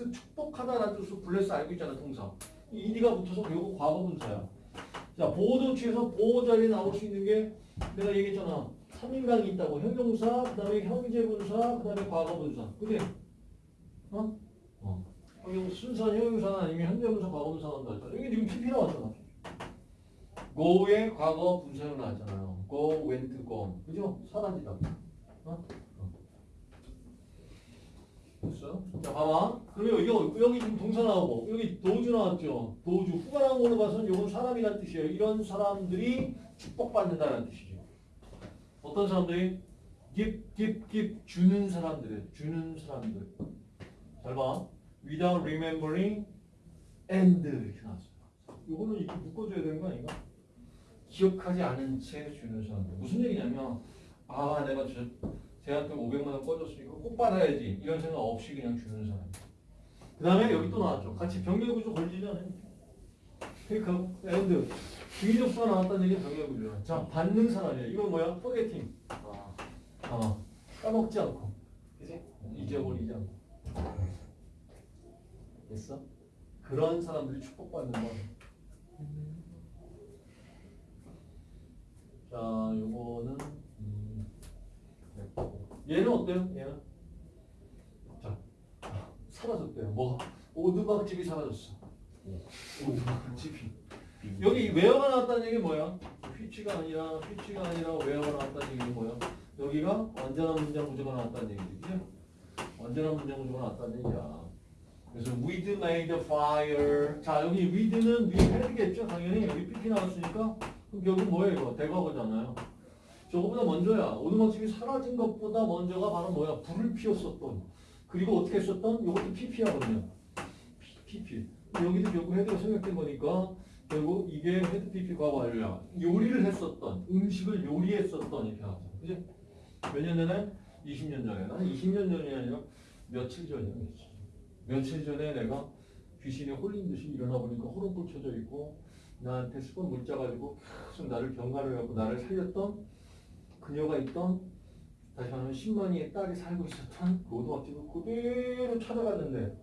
그 축복하다라는 뜻으로 블레스 알고 있잖아 동사. 이 ed가 붙어서 결국 과거 분사야. 자 보호도 취해서 보호 자리에 나올 수 있는 게 내가 얘기했잖아. 3인강이 있다고 형용사, 그 다음에 형제분사, 그 다음에 과거분사. 그지? 어? 어. 형용 순수한 형용사나 아니면 현재분사, 과거분사 한다 했잖아. 이게 지금 PP 나왔잖아. go의 과거 분사형 나왔잖아요. go, went, gone. 그죠? 사라지다. 어? 됐어? 자, 봐봐. 그러면 여기, 여기 지금 동사 나오고, 여기 도주 나왔죠? 도주. 후가 나온 걸로 봐서는 이건 사람이란 뜻이에요. 이런 사람들이 축복받는다는 뜻이죠. 어떤 사람들이? give. 주는 사람들. 주는 사람들. 잘 봐. without remembering and 이렇게 나왔어요. 이거는 이렇게 묶어줘야 되는 거 아닌가? 기억하지 않은 채 주는 사람들. 무슨 얘기냐면, 아, 내가 저, 쟤한테 500만 원 꿔줬으니까 꼭 받아야지. 이런 생각 없이 그냥 주는 사람. 그 다음에 여기 또 나왔죠. 같이 병렬구조 걸리지 않아요? 그러니까, and. 접속사가 나왔다는 얘기는 병렬구조야. 자, 받는 사람이야. 이건 뭐야? forgetting. 아, 아, 까먹지 않고. 그지? 잊어버리지 않고. 됐어? 그런 사람들이 축복받는 거. 자, 요거는 음. 얘는 어때요? 얘는 자 사라졌대요. 뭐 오두막집이 사라졌어. 오두막집이. 여기 웨어가 나왔다는 얘기 뭐야? 휘치가 아니라 휘치가 아니라 웨어가 나왔다는 얘기는 뭐야? 여기가 완전한 문장 구조가 나왔다는 얘기지. 그죠? 완전한 문장 구조가 나왔다는 얘기야. 그래서 we'd made fire. 자 여기 we'd는 we had겠죠 당연히 여기 pp 나왔으니까 그럼 결국 뭐예요 이거 대과거잖아요. 저거보다 먼저야. 오두막집이 사라진 것보다 먼저가 바로 뭐야 불을 피웠었던 그리고 어떻게 했었던 이것도 pp하거든요. pp. 여기도 결국 had가 생략된 거니까 결국 이게 had pp 과거 완료야. 요리를 했었던 음식을 요리했었던 이렇게 하죠. 그지? 몇 년 전에? 20년 전에. 나는 20년 전이 아니라 며칠 전이야. 며칠. 전에 내가 귀신에 홀린 듯이 일어나 보니까 호롱불 쳐져 있고 나한테 수건 물자 가지고 계속 나를 경가를 해갖고 나를 살렸던 그녀가 있던 다시 말하면 10만이의 딸이 살고 있었던 그 오두막집을 그대로 찾아갔는데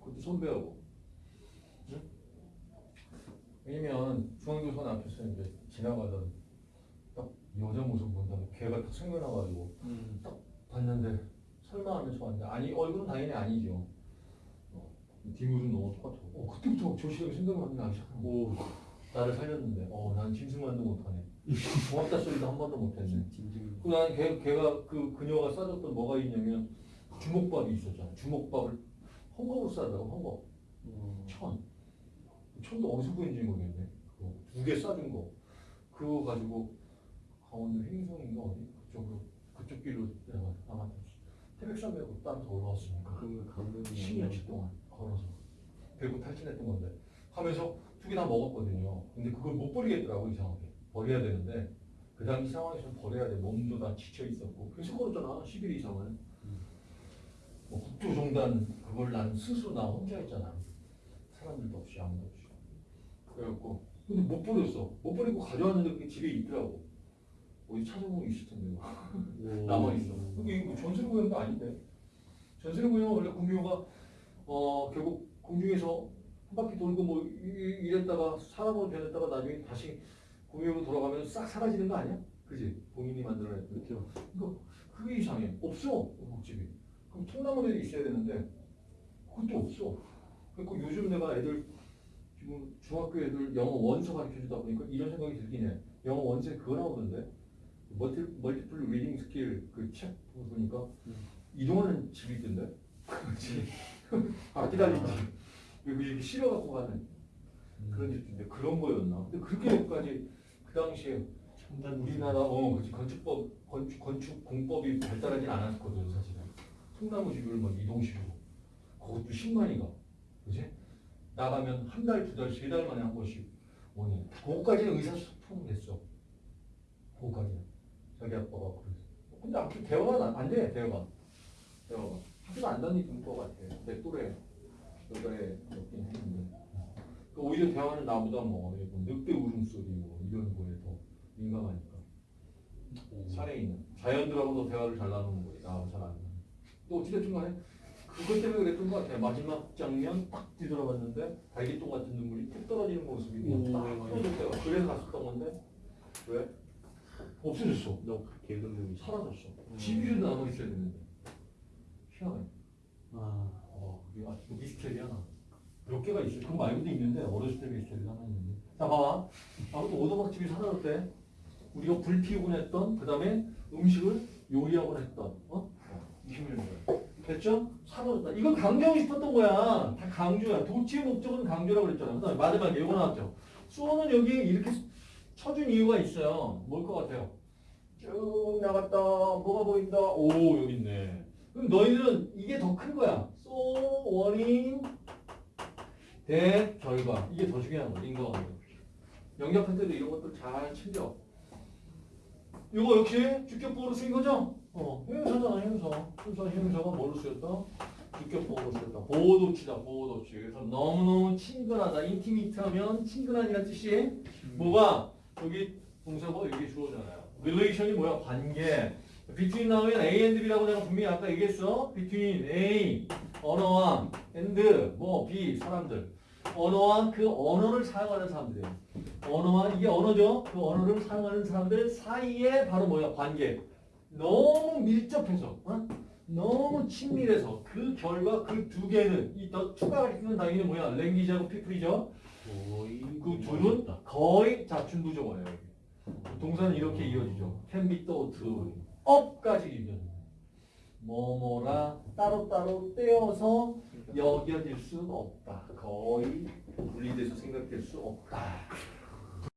그것도 선배하고 응? 왜냐면 중앙교선 앞에서 이제 지나가던 딱 여자 모습 본다는 걔가 딱 생겨나가지고 음, 딱 봤는데 설마 하면서 봤는데 아니 얼굴은 당연히 아니죠. 어, 뒷모습 너무 똑같아. 어 그때부터 생각이 나기 시작한 거. 오, 나를 살렸는데 어난 짐승만도 못하네. 고맙다 소리도 한 번도 못했네. 진심. 그난 걔, 걔가 그 그녀가 싸줬던 뭐가 있냐면 주먹밥이 있었잖아. 주먹밥을 헝겊으로 싸더라고 헝겊. 음, 천. 천도 어디서 구했는지 모르겠네. 두개 싸준 거. 그거 가지고 강원도 횡성인가 어디 그쪽으로 그쪽 길로 내가 아마 태백산 메고 따라서 올라왔으니까 그러면 감독이 10년치 동안 걸어서 배구 탈진했던 건데 하면서 두 개 다 먹었거든요. 근데 그걸 못 버리겠더라고 이상하게 버려야 되는데 그 당시 상황에서 버려야 돼. 몸도 다 지쳐 있었고 계속 걸었잖아 10일 이상을. 뭐 국토종단 그걸 난 스스로 나 혼자 했잖아. 사람들도 없이 아무도 없이. 그래갖고 근데 못 버렸어. 못 버리고 가져왔는데 그게 집에 있더라고. 어디 찾아보면 있을 텐데. 남아 있어. 그게 이거 전세로 구한 거 아닌데. 전세로 구하면 원래 공유가 어 결국 공중에서 한 바퀴 돌고 뭐 이- 이랬다가 사람으로 변했다가 나중에 다시 공유로 돌아가면 싹 사라지는 거 아니야? 그지? 본인이 만들어냈던. 그렇죠. 그러니까 그게 이상해. 없어 목집이. 그럼 통나무에도 있어야 되는데 그것도 없어. 그러니까 요즘 내가 애들 지금 중학교 애들 영어 원서 가르쳐 주다 보니까 이런 생각이 들긴 해. 영어 원서에 그거 나오던데. multi, multiple reading skill 그 책 보니까 음. 이동하는 집이 있던데. 그렇지. 달린 집. 그리고 이렇게 실어 갖고 가는 그런 집인데 그런 거였나? 근데 그렇게까지 그 당시에 우리나라 어 그렇지 건축법 건축 건축 공법이 발달하지 않았거든 사실은. 통나무 집을 막 이동식으로 그것도 10만이가 그지? 나가면 한 달, 두 달, 세 달 만에 한 번씩 오니 그거까지는 의사소통됐어. 그거까지는 자기 아빠가 그랬어. 근데 아무튼 대화가 안- 안 돼, 대화가. 대화가. 학교도 안 다니는 것 같아. 내 또래 여자애 몇긴 했는데. 그 오히려 대화는 나보다 뭐 늑대 울음소리고 이런 거에 더 민감하니까. 살에 있는 자연들하고도 대화를 잘 나누는 거예요. 나하고 잘안 나누는. 또 어찌됐든 간에 그것 때문에 그랬던 것 같아요. 마지막 장면 딱 뒤돌아봤는데 달기똥 같은 눈물이 뚝 떨어지는 모습이 오. 딱 떨어졌대요. 그래서 갔었던 건데 왜? 없어졌어. 너 개근름이 사라졌어. 집이 남아 있어야 되는데. 희한해. 아 어, 그게 아주 미스테리야. 몇 개가 있어. 그거 말고도 있는데 어렸을 때 미스테리가 하나 있는데. 자, 봐봐. 아무튼 오도막집이 사라졌대. 우리가 불 피우곤 했던 그 다음에 음식을 요리하곤 했던 어? 20년 전에. 됐죠? 사라졌다. 이건 강조하고 싶었던 거야. 다 강조야. 도치의 목적은 강조라고 그랬잖아. 그 다음에 마지막에 이거 나왔죠. 수어는 여기에 이렇게 쳐준 이유가 있어요. 뭘 것 같아요? 쭉 나갔다. 뭐가 보인다? 오, 여기 있네. 그럼 너희들은 이게 더 큰 거야. So, 원인, 대, 결과. 이게 더 중요한 거야. 인과관계. 영역할 때도 이런 것들 잘 챙겨. 이거 역시 주격보호로 쓰인 거죠? 어, 형용사잖아, 형용사. 순서 형용사가 뭘로 쓰였다? 주격보호로 쓰였다. 보호도치다, 보호도치. 그래서 너무너무 친근하다. 인티미트 하면 친근한이라는 뜻이 뭐가? 여기 동사고 여기 주어잖아요. relation이 뭐야? 관계. Between 나오면 A and B라고 내가 분명히 아까 얘기했어. between A, 언어와 and 뭐 B, 사람들. 언어와 그 언어를 사용하는 사람들이에요. 언어와 이게 언어죠. 그 언어를 사용하는 사람들 사이에 바로 뭐야? 관계. 너무 밀접해서, 어? 너무 친밀해서 그 결과 그 두 개는 이더 투가 가리키는 당연히 뭐야? 랭귀지하고 피플이죠. 거의 그 둘은 거의 자춘부정어예요. 여기. 동사는 이렇게 이어지죠. can be thought, up까지 이어져요. 뭐뭐라 따로따로 떼어서 여겨질 수 없다. 거의 분리돼서 생각될 수 없다.